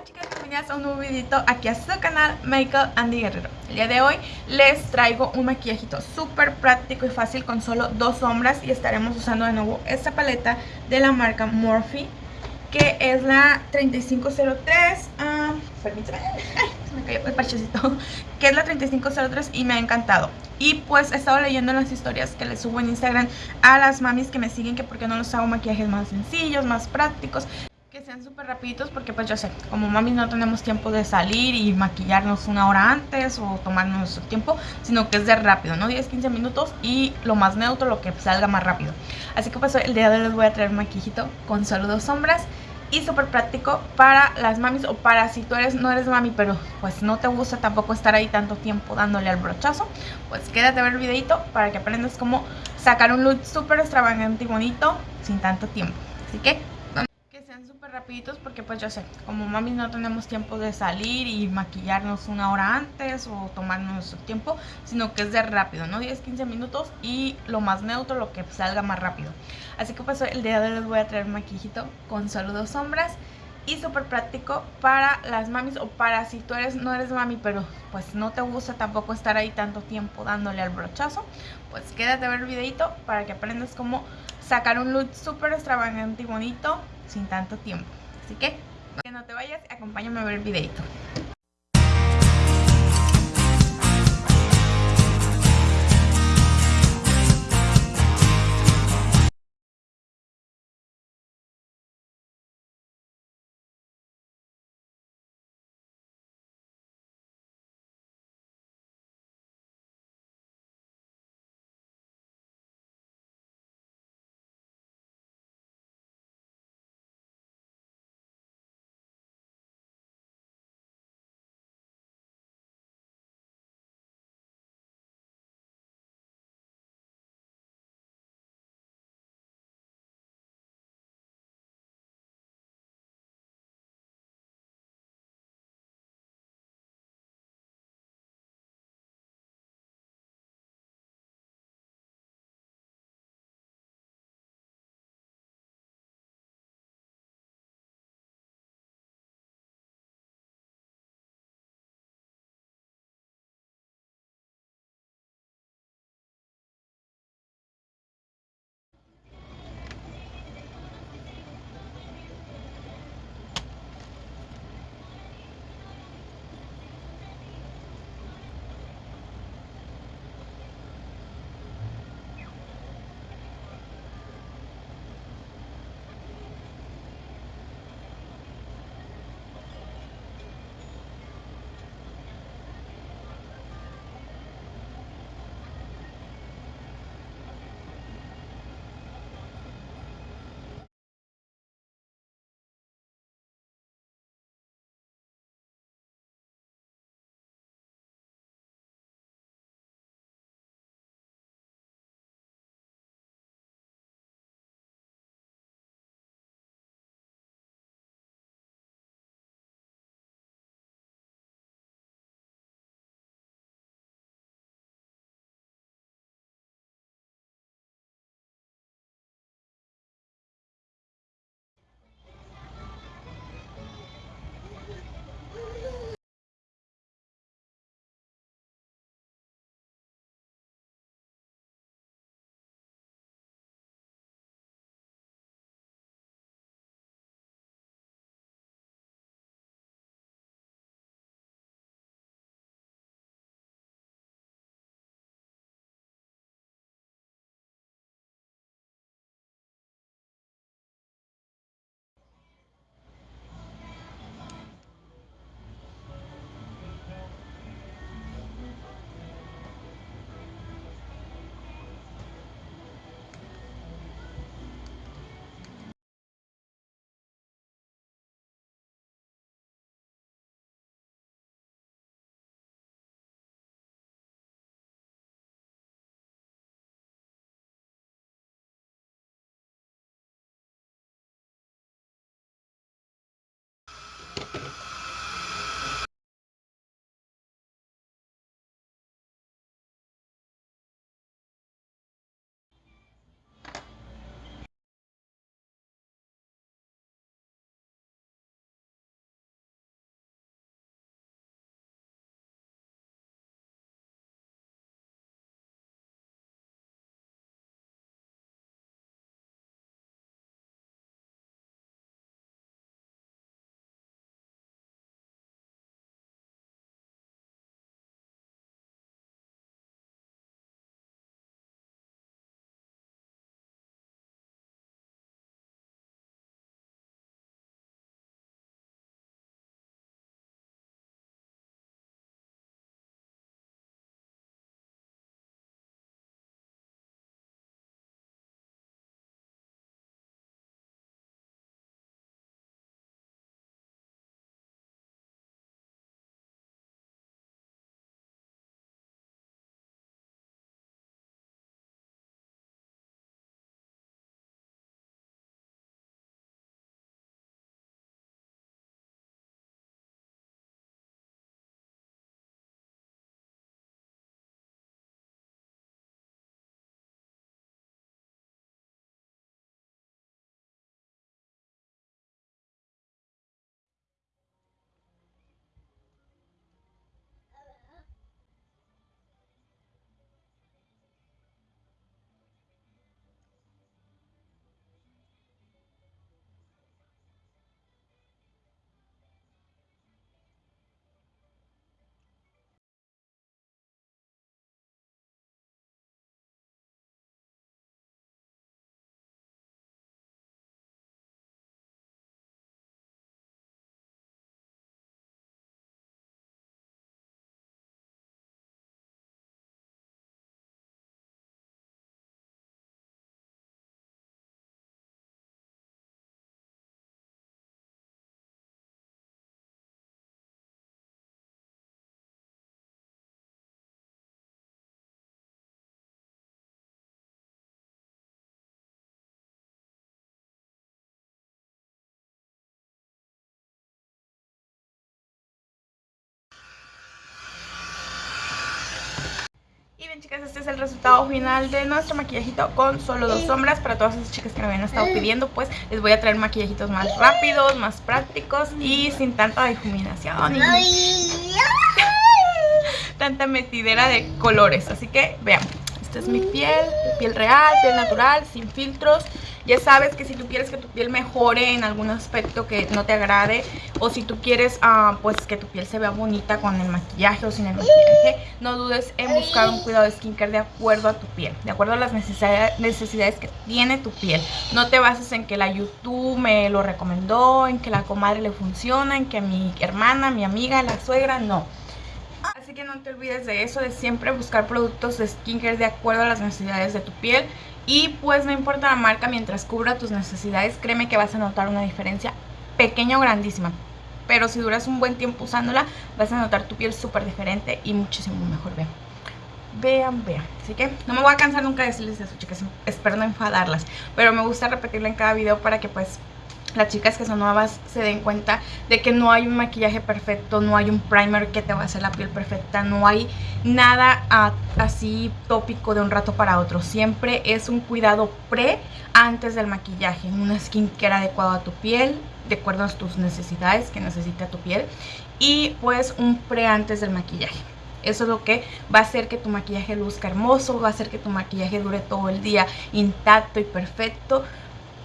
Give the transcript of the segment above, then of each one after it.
Hola chicas, bienvenidas a un nuevo videito aquí a su canal Makeup Andy Guerrero. El día de hoy les traigo un maquillajito súper práctico y fácil con solo dos sombras Y estaremos usando de nuevo esta paleta de la marca Morphe Que es la 3503 uh, Permíteme, se me cayó el parchecito Que es la 3503 y me ha encantado. Y pues he estado leyendo en las historias que les subo en Instagram a las mamis que me siguen Que porque no los hago maquillajes más sencillos, más prácticos sean súper rapiditos porque pues yo sé, como mami no tenemos tiempo de salir y maquillarnos una hora antes o tomarnos nuestro tiempo, sino que es de rápido, ¿no? 10-15 minutos y lo más neutro, lo que salga más rápido. Así que pues el día de hoy les voy a traer un maquillito con solo dos sombras y súper práctico para las mamis o para si tú eres no eres mami pero pues no te gusta tampoco estar ahí tanto tiempo dándole al brochazo pues quédate a ver el videito para que aprendas cómo sacar un look súper extravagante y bonito sin tanto tiempo así que rapiditos porque pues yo sé, como mami no tenemos tiempo de salir y maquillarnos una hora antes o tomarnos nuestro tiempo, sino que es de rápido, ¿no? 10-15 minutos y lo más neutro, lo que salga más rápido. Así que pues el día de hoy les voy a traer maquillito con solo dos sombras y súper práctico para las mamis o para si tú eres no eres mami pero pues no te gusta tampoco estar ahí tanto tiempo dándole al brochazo pues quédate a ver el videito para que aprendas cómo sacar un look súper extravagante y bonito sin tanto tiempo. Así que, que no te vayas, acompáñame a ver el videito. Bien chicas, este es el resultado final de nuestro maquillajito con solo dos sombras Para todas esas chicas que me habían estado pidiendo pues les voy a traer maquillajitos más rápidos, más prácticos y sin tanta difuminación y tanta metidera de colores Así que veamos esta es mi piel, piel real, piel natural, sin filtros. Ya sabes que si tú quieres que tu piel mejore en algún aspecto que no te agrade o si tú quieres uh, pues que tu piel se vea bonita con el maquillaje o sin el maquillaje, no dudes en buscar un cuidado de skincare de acuerdo a tu piel, de acuerdo a las necesidades que tiene tu piel. No te bases en que la YouTube me lo recomendó, en que la comadre le funciona, en que mi hermana, mi amiga, la suegra, no Así que no te olvides de eso, de siempre buscar productos de skincare de acuerdo a las necesidades de tu piel. Y pues no importa la marca, mientras cubra tus necesidades, créeme que vas a notar una diferencia pequeña o grandísima. Pero si duras un buen tiempo usándola, vas a notar tu piel súper diferente y muchísimo mejor. Vean, vean, vean. Así que no me voy a cansar nunca de decirles eso, chicas. Espero no enfadarlas. Pero me gusta repetirlo en cada video para que pues las chicas que son nuevas se den cuenta de que no hay un maquillaje perfecto, no hay un primer que te va a hacer la piel perfecta, no hay nada así tópico de un rato para otro. Siempre es un cuidado pre antes del maquillaje, una skincare adecuada a tu piel, de acuerdo a tus necesidades que necesita tu piel y pues un pre antes del maquillaje. Eso es lo que va a hacer que tu maquillaje luzca hermoso, va a hacer que tu maquillaje dure todo el día intacto y perfecto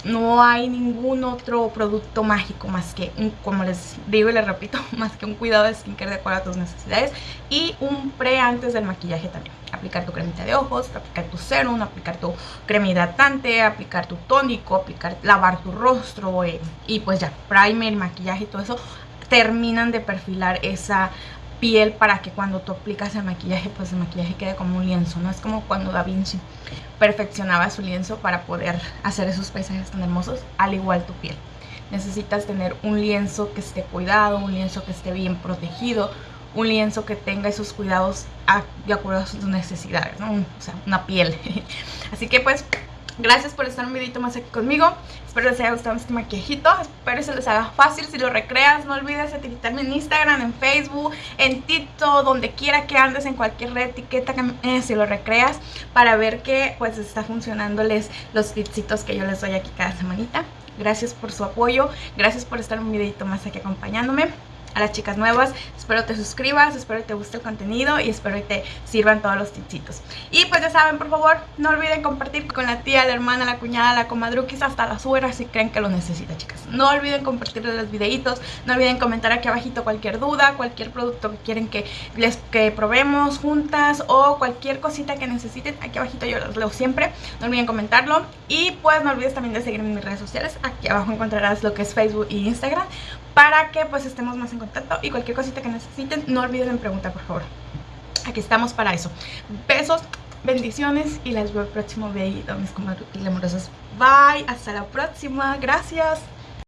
no hay ningún otro producto mágico más que, un, como les digo y les repito, más que un cuidado de skincare de acuerdo a tus necesidades y un pre antes del maquillaje también. Aplicar tu cremita de ojos, aplicar tu serum, aplicar tu crema hidratante, aplicar tu tónico, aplicar, lavar tu rostro eh, y pues ya, primer, maquillaje y todo eso terminan de perfilar esa piel para que cuando tú aplicas el maquillaje, pues el maquillaje quede como un lienzo, ¿no? Es como cuando Da Vinci perfeccionaba su lienzo para poder hacer esos paisajes tan hermosos, al igual tu piel. Necesitas tener un lienzo que esté cuidado, un lienzo que esté bien protegido, un lienzo que tenga esos cuidados de acuerdo a sus necesidades, ¿no? O sea, una piel. Así que pues Gracias por estar un videito más aquí conmigo. Espero les haya gustado este maquillajito. Espero se les haga fácil. Si lo recreas, no olvides etiquetarme en Instagram, en Facebook, en TikTok, donde quiera que andes, en cualquier red etiqueta que eh, si lo recreas, para ver que pues está funcionándoles los tipsitos que yo les doy aquí cada semanita. Gracias por su apoyo. Gracias por estar un videito más aquí acompañándome a las chicas nuevas. Espero te suscribas, espero que te guste el contenido y espero que te sirvan todos los tipsitos. Y pues ya saben, por favor, no olviden compartir con la tía, la hermana, la cuñada, la comadruquis, hasta la suegra si creen que lo necesita, chicas. No olviden compartir los videitos, no olviden comentar aquí abajito cualquier duda, cualquier producto que quieren que les que probemos juntas o cualquier cosita que necesiten. Aquí abajito yo los leo siempre. No olviden comentarlo. Y pues no olvides también de seguirme en mis redes sociales. Aquí abajo encontrarás lo que es Facebook y Instagram para que pues estemos más en contacto y cualquier cosita que necesiten no olviden en preguntar por favor. Aquí estamos para eso. Besos, bendiciones y les veo el próximo video mis comadres amorosas bye, hasta la próxima, gracias